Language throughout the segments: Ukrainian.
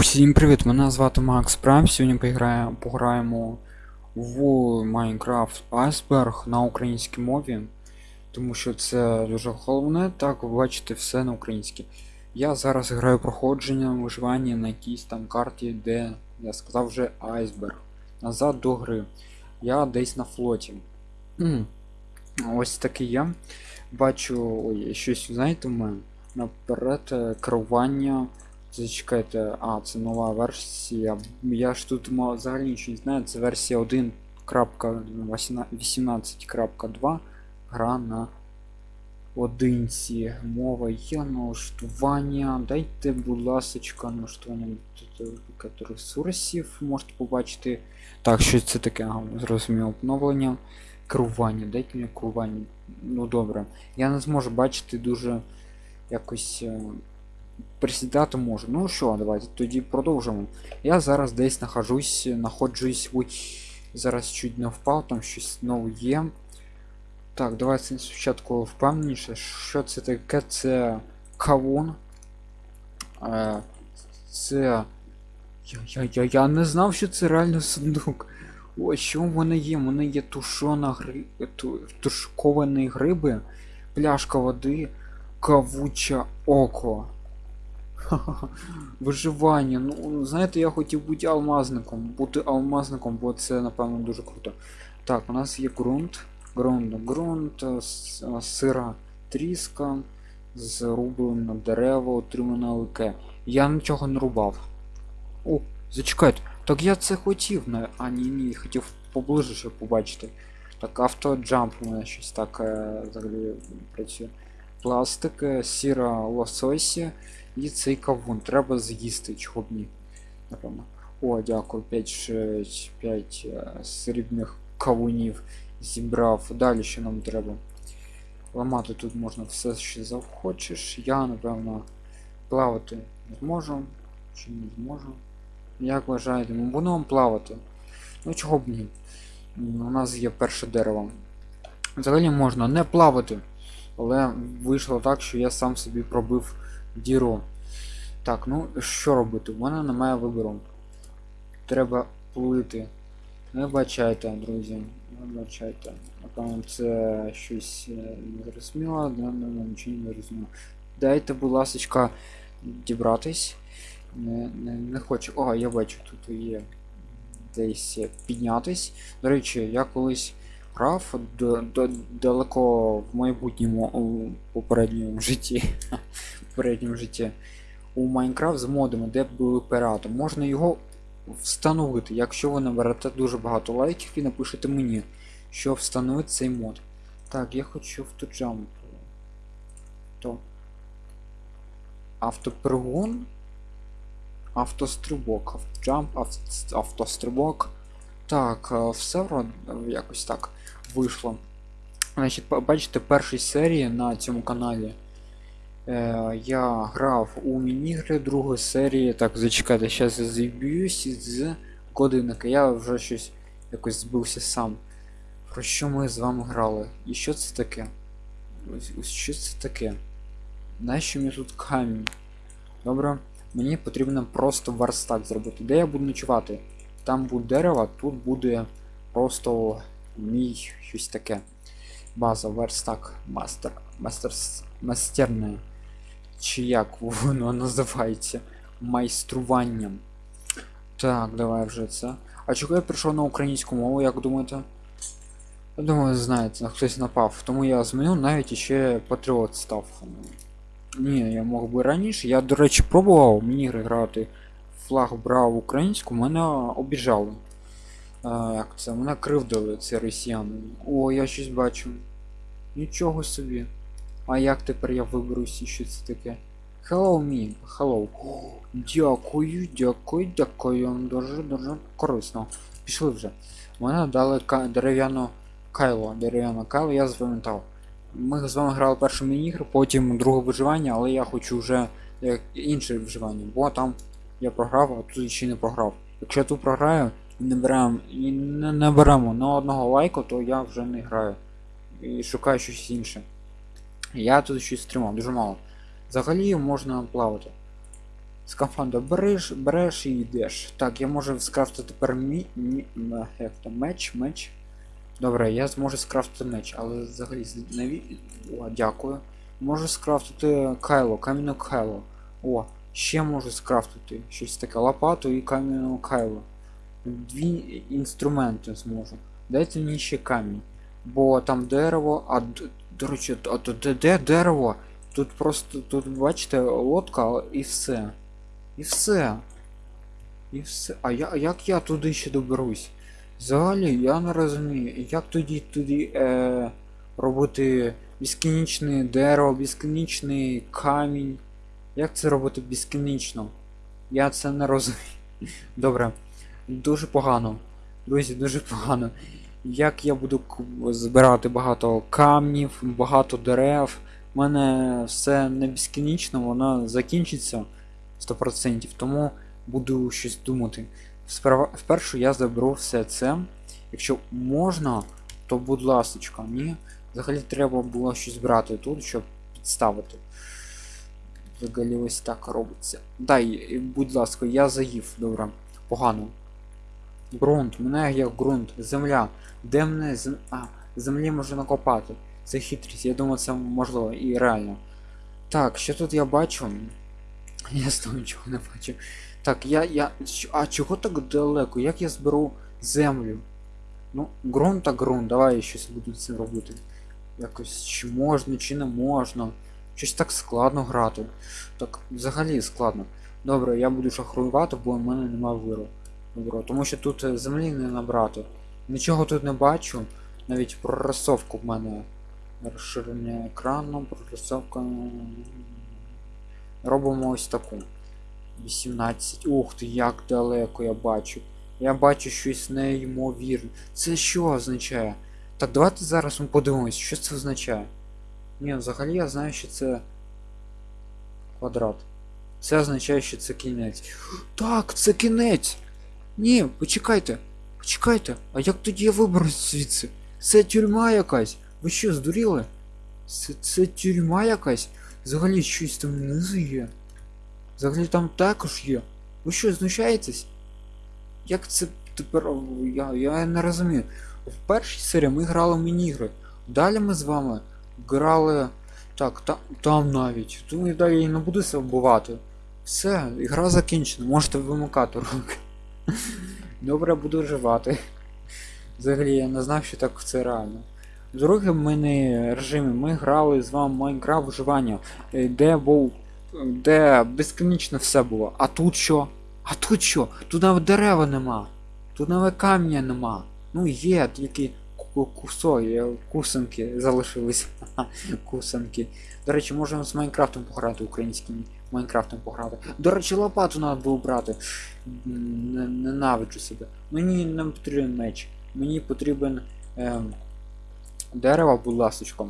Усім привіт! Мене звати Макс Прайм. Сьогодні пограємо, пограємо в Minecraft Iceberg на українській мові, тому що це дуже головне, так ви бачите все на українській. Я зараз граю проходження виживання на якійсь там карті, де я сказав вже Iceberg. Назад до гри. Я десь на флоті. М. Ось такий я. Бачу ой, щось, знаєте, в мене наперед е, керування. Зачекайте, а, це нова версія. Я ж тут взагалі нічого не знаю, це версія 1.18.2 гра на одинці. Мова є налаштування. Дайте, будь ласочка, налаштування тут ресурсів можете побачити. Так, що це таке? Зрозуміло обновлення. Керування. Дайте мені керування. Ну добре. Я не зможу бачити дуже якось. Присідати можу. Ну що, давайте тоді продовжимо. Я зараз десь нахожусь, знаходжусь. Ой, зараз чуть не впав, там щось нове є. Так, давайте спочатку впевненіше, що це таке, це кавун. Е, це. Я, я, я, я не знав, що це реально сундук. Ось що в мене є? У мене є тушона гри... ту... тушковані гриби, пляшка води, кавуче око. Ха-ха-ха. Виживання. Ну, знаєте, я хотів бути алмазником. Бути алмазником, бо це, напевно, дуже круто. Так, у нас є ґрунт. Ґрунт, ґрунт, е, е, сира тріска, зрублено дерево, отримано лике. Я нічого не рубав. О, зачекайте. Так я це хотів. на- А, ні, ні, хотів поближе, щоб побачити. Так, автоджамп у мене щось так е, взагалі працює. Пластик, сіра лососі. І цей кавун треба з'їсти, чого б ні. Напевно. О, дякую, 5, 5 срібних кавунів зібрав. Далі що нам треба. Ламати тут можна все, що захочеш. Я, напевно, плавати не зможу. Чи не зможу? Як вважаєте, ми будемо плавати? Ну чого б ні? У нас є перше дерево. Взагалі можна не плавати. Але вийшло так, що я сам собі пробив діру. Так, ну що робити? У мене немає вибору. Треба плити. Не бачайте, друзі. Не бачайте. Напевно, це щось е, незрозуміло, да, не, не, нічого не зрозуміло. Дайте, будь ласочка, дібратись. Не, не, не хочу. О, я бачу, тут є десь піднятись. До речі, я колись д- далеко в майбутньому у попередньому житті. попередньому житті у Майнкрафт з модами, де були пірати. Можна його встановити, якщо ви наберете дуже багато лайків і напишете мені, що встановити цей мод. Так, я хочу автоджамп. То. Автопригон. Автострибок. Автоджамп, авт- автострибок. Так, е, все якось так вийшло. Значить, бачите, першій серії на цьому каналі. Е, я грав у мінігри другої серії. Так, зачекайте, зараз я зіб'юсь з годинника. Я вже щось якось збився сам. Про що ми з вами грали? І що це таке? Ось, ось що це таке? Нащо мені тут камінь? Добре, мені потрібно просто верстак зробити. Де я буду ночувати? Там буде дерево, тут буде просто мій щось таке. База, верстак, мастер, мастер, мастерне. Чи як воно називається? Майструванням. Так, давай вже це. А чого я прийшов на українську мову, як думаєте? Я думаю, знаєте, хтось напав. Тому я змінив навіть іще патріот став. Ні, я мог би раніше. Я, до речі, пробував мені грати. Флаг брав українську, мене обіжали. А, як це? Мене кривдили ці росіяни. О, я щось бачу. Нічого собі. А як тепер я виберусь і що це таке? Hello me, hello. Дякую, дякую, дякую. Дуже дуже корисно. Пішли вже. Мене дали ка- кайло. Дерев'яну кайло я запам'ятав. Ми з вами грали першу міні-ігру, потім друге виживання, але я хочу вже як інше виживання, бо там я програв, а тут ще не програв. Якщо я тут програю не беремо і не, не беремо на одного лайку, то я вже не граю. І шукаю щось інше. Я тут щось тримав, дуже мало. Взагалі можна плавати. Скафандр береш, береш і йдеш. Так, я можу скрафтити тепер мі, мі, як там, меч, меч. Добре, я зможу скрафтити меч, але взагалі наві... О, дякую. Можу скрафтити кайло, кам'яну кайло. О, ще можу скрафтити щось таке лопату і кам'яну кайло. Дві інструменти зможу. Дайте мені ще камінь. Бо там дерево, а до речі, а то де, де дерево? Тут просто, тут бачите, лодка і все. І все. І все. А я, як я туди ще доберусь? Взагалі, я не розумію, як тоді туди е, робити безкінечне дерево, безкінечний камінь. Як це робити безкінечно? Я це не розумію. Добре. Дуже погано. Друзі, дуже погано. Як я буду збирати багато камнів, багато дерев. У мене все не безкінечно, воно закінчиться 100%, тому буду щось думати. Сперва, спершу я заберу все це. Якщо можна, то будь ласочка, ні. Взагалі треба було щось брати тут, щоб підставити. Взагалі ось так робиться. Дай, будь ласка, я заїв, добре. Погано. Ґрунт, мене як ґрунт, земля. Де мене зем... А, землі можна накопати. Це хитрість, я думаю, це можливо і реально. Так, що тут я бачу? Я знову нічого не бачу. Так, я. я. А чого так далеко? Як я зберу землю? Ну, ґрунт та ґрунт, давай я щось буду з цим робити. Якось чи можна, чи не можна. Щось так складно грати. Так, взагалі складно. Добре, я буду шахруювати, бо в мене немає виру. Добре, тому що тут е, землі не набрати. Нічого тут не бачу. Навіть прорисовку в мене. Розширення екрану, прорисовка. Робимо ось таку. 18. Ух ти, як далеко я бачу. Я бачу щось неймовірне. Це що означає? Так, давайте зараз ми подивимось, що це означає. Ні, взагалі я знаю, що це квадрат. Це означає, що це кінець. Так, це кінець! Ні, почекайте. Почекайте, а як тоді я виберусь звідси? Це тюрма якась. Ви що, здуріли? Це, це тюрма якась? Взагалі щось там внизу є. Взагалі там також є. Ви що, знущаєтесь? Як це тепер. Я, я не розумію. В першій серії ми грали в мінігри. Далі ми з вами грали. Так, та, там навіть. Тому і далі я не буду себе вбивати. Все, гра закінчена, можете вимикати руки. Добре, буду вживати. Взагалі я не знав, що так це реально. В другому мене режимі ми грали з вами Майнкрафт виживання, е, де був. де безконечно все було. А тут що? А тут що? Тут навіть дерева нема. Тут навіть камня нема. Ну є, тільки ку- кусо, є, кусанки залишились. Кусанки. До речі, можемо з Майнкрафтом пограти українським Майнкрафтом пограти. До речі, лопату треба було брати. Ненавиджу себе. Мені не потрібен меч. Мені потрібен ем, дерево, будь ласочка.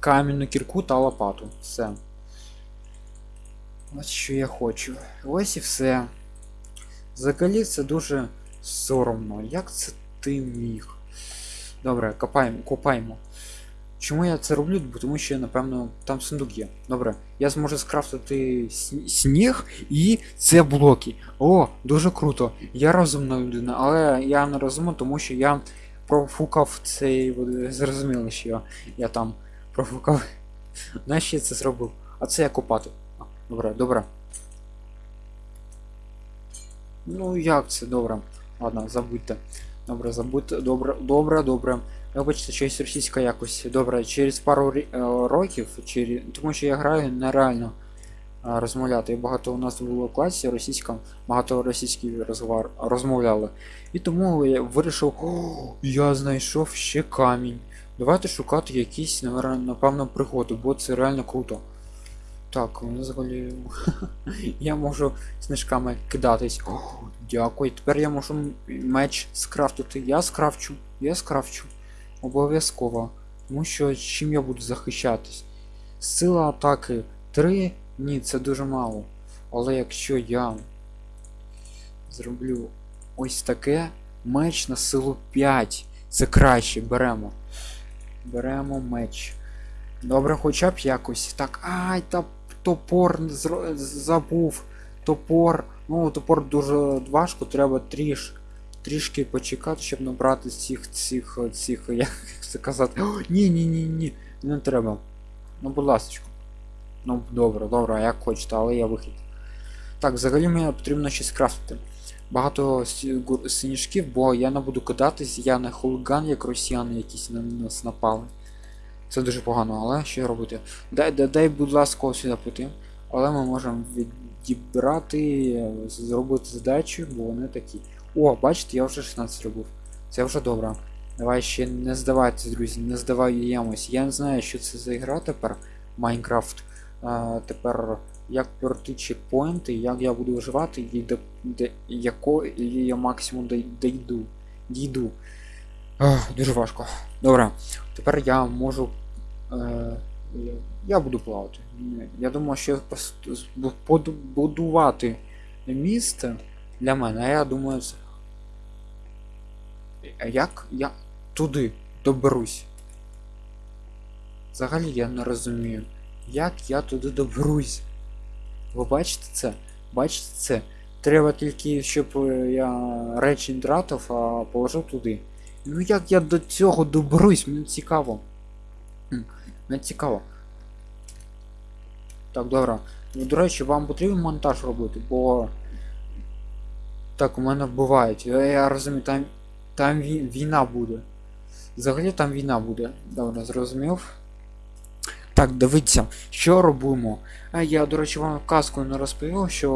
Кам'яну кірку та лопату. Все. Ось що я хочу. Ось і все. Взагалі це дуже соромно. Як це ти міг? Добре, копаємо, копаємо. Чому я це роблю? Тому що, напевно, там сундук є. Добре, я зможу скрафтити сніг і це блоки. О, дуже круто. Я розумна людина, але я не розумна, тому що я профукав цей. ви Зрозуміли, що я, я там профукав. Знаєш, я це зробив? А це я копати. Добре, добре. Ну як це добре? Ладно, забудьте. Добре, забудьте. Добре, добре, добре. Вибачте, щось російська якось. Добре, через пару е, років, через... тому що я граю нереально е, розмовляти. І багато у нас було в класі російська, багато російських розговар... розмовляли. І тому я вирішив, о, я знайшов ще камінь. Давайте шукати якісь, напевно, пригоди, бо це реально круто. Так, взагалі. я можу снижками кидатись. О, дякую. Тепер я можу меч скрафтити. Я скрафчу, я скрафчу. Обов'язково. Тому що чим я буду захищатись? Сила атаки 3? Ні, це дуже мало. Але якщо я зроблю ось таке, меч на силу 5. Це краще, беремо. Беремо меч. Добре, хоча б якось. Так, ай, та топор забув. топор. Ну, топор дуже важко, треба тріш, трішки почекати, щоб набрати цих цих цих, як це казати. О, ні, ні, ні, ні, не треба. Ну, будь ласка. Ну, добре, добре, як хочете, але я вихід. Так, взагалі мені потрібно щось крафтити. Багато сніжків, бо я не буду кидатись, я не хулиган, як росіяни якісь на нас напали. Це дуже погано, але що робити? Дай, дай, дай будь ласка, сюди піти. Але ми можемо відібрати, зробити задачу, бо вони такі. О, бачите, я вже 16 робив. Це вже добре. Давай ще не здавайтесь, друзі, не здаваємось. Я не знаю, що це за ігра тепер. Майнкрафт. Тепер як пройти чекпоінти, як я буду виживати і до, якого я максимум дійду. Дійду. Дуже важко. Добре. Тепер я можу. Е, я буду плавати. Я думаю, що будувати місце для мене, а я думаю, як я туди доберусь? Взагалі я не розумію, як я туди доберусь. Ви бачите це? Бачите це? Треба тільки, щоб е, я речі не тратив, а положив туди. Ну як я до цього доберусь? Мені цікаво. М, Мені цікаво. Так, добре. Ну, до речі, вам потрібен монтаж робити, бо. Так, у мене вбивають. Я, я розумію, там, там війна буде. Взагалі там війна буде. Добре, зрозумів. Так, дивіться, що робимо. А я, до речі, вам казку не розповів, що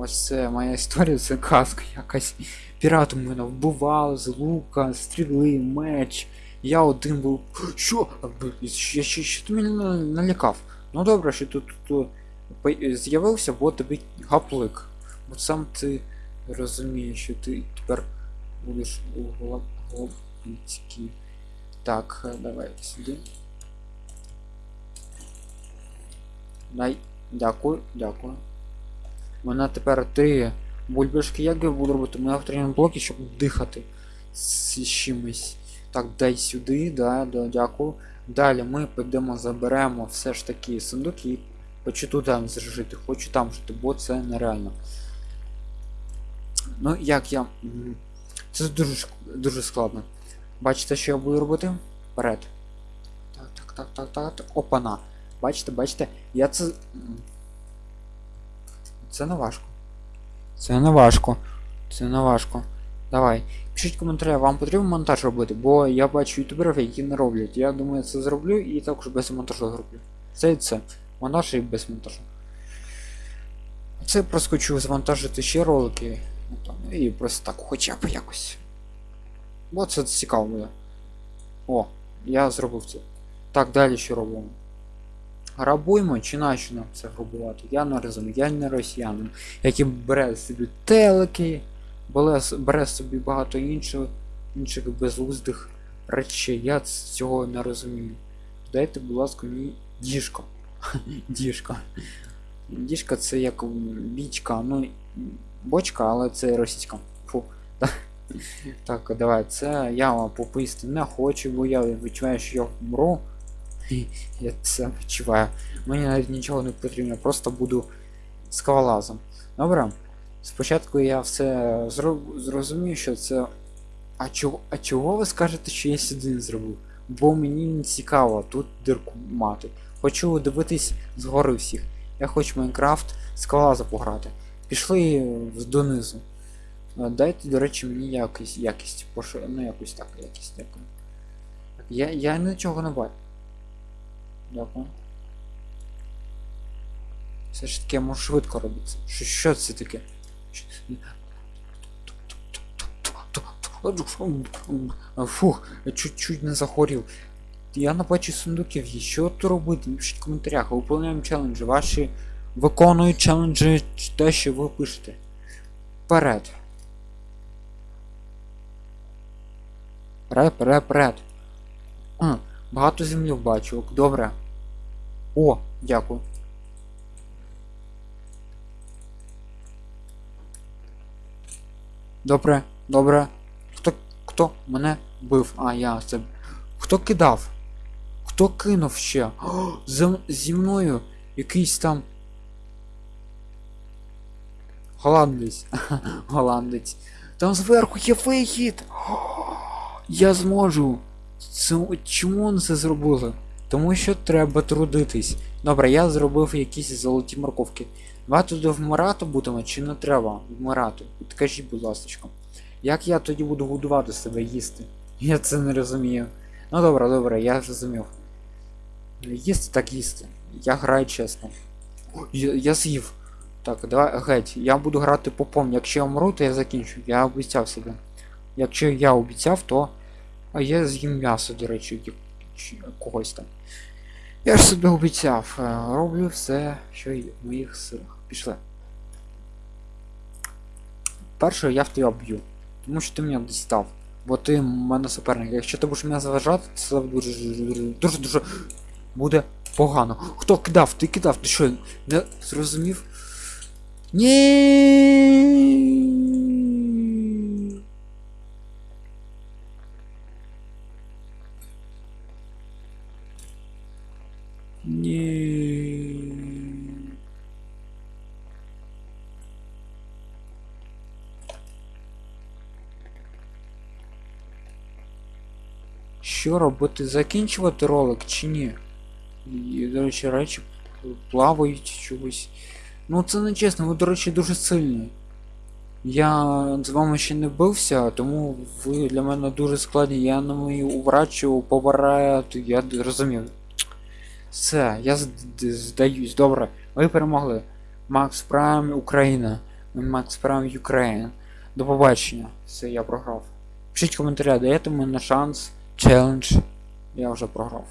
ось це моя історія, це казка якась. Пірати мене вбивали з лука, стріли, меч. Я один був. Що? А, б- Що, мене налякав? Ну добре, що тут тут з'явився, бо тобі гаплик. Бо сам ти розумієш, що ти тепер будеш у гла- Так, е, давай сюди. Дай. Дякую, дякую. Мене тепер три бульбашки, як я буду робити? Ми отримаємо блоки, щоб дихати з чимось. Так, дай сюди, да, да, дякую. Далі ми підемо, заберемо все ж таки сундук і хочу тут там жити, хочу там жити, бо це нереально. Ну, як я. Це дуже, дуже складно. Бачите, що я буду робити? Вперед. Так, так, так, так, так, так. Опана. Бачите, бачите, я це. Це не важко. Це не важко. Це не важко. Давай. Пишіть коментарі, вам потрібен монтаж робити, бо я бачу ютуберів, які не роблять. Я думаю, це зроблю і також без монтажу зроблю. Це і це. Монтаж і без монтажу. Це просто хочу завантажити ще ролики. Ну, і просто так, хоча б якось. Бо це цікаво буде. О, я зробив це. Так, далі що робимо? Грабуємо чи нащо нам це грабувати? Я не розумію, я не росіянин, який бере собі телеки, бере, собі багато інших, інших безглуздих речей. Я цього не розумію. Дайте, будь ласка, мені діжко. Діжка. Діжка це як бічка, ну бочка, але це російська. Фу. Так, давай, це я вам пописти не хочу, бо я відчуваю, що я вмру. Я це відчуваю. Мені навіть нічого не потрібно, просто буду скалолазом. Добре. Спочатку я все зро- зрозумію, що це. А чого, а чого ви скажете, що я сюди зробив? Бо мені не цікаво тут дирку мати. Хочу дивитись згори всіх. Я хочу Майнкрафт скалолаза пограти. Пішли донизу. Дайте, до речі, мені якість, якість, пош... ну якусь так, якість, дякую. Я, я нічого не бачу. Дякую. Все ж таки я можу швидко робити. Що, що це таке? Фух, чуть-чуть не захворів. Я не бачу сундуків. є. Що тут робити? Напишіть в коментарях. Виповняємо челенджі. Ваші виконують челенджі те, що ви пишете. Вперед. Вперед, вперед, вперед. Багато землі бачу. Добре. О, дякую. Добре, добре. Хто хто мене бив? А, я це. Хто кидав? Хто кинув ще? О, зі мною якийсь там. Голландець. Голландець. Там зверху є вихід. Я зможу. Це, чому вони це зробили? Тому що треба трудитись. Добре, я зробив якісь золоті морковки. Давай туди вмирати будемо чи не треба вмирати? Підкажіть, будь ласка. Як я тоді буду годувати себе їсти? Я це не розумію. Ну добре, добре, я зрозумів. Їсти так їсти. Я граю чесно. Я, я з'їв. Так, давай геть. Я буду грати попом. Якщо я вмру, то я закінчу. Я обіцяв себе. Якщо я обіцяв, то. А я з'їм м'ясо, до речі, чи когось там. Я ж собі обіцяв. Е, Роблю все, що й в моїх силах. Пішли. Перше я в тебе б'ю. Тому що ти мене дістав. Бо ти в мене суперник. Якщо ти будеш мене заважати, це дуже дуже буде погано. Хто кидав? Ти кидав, ти що, не зрозумів? Ні. Що робити? Закінчувати ролик чи ні? І, до речі, речі плавають чогось. Ну це не чесно, ви, до речі, дуже сильні. Я з вами ще не бився, тому ви для мене дуже складні. Я на мою уврачу, повараю, я розумів. Все, я здаюсь. Добре, ви перемогли. Макс Прайм Україна. Макс Прайм Україна. До побачення. Все, я програв. Пишіть коментарі, даєте мені шанс, челендж. Я вже програв.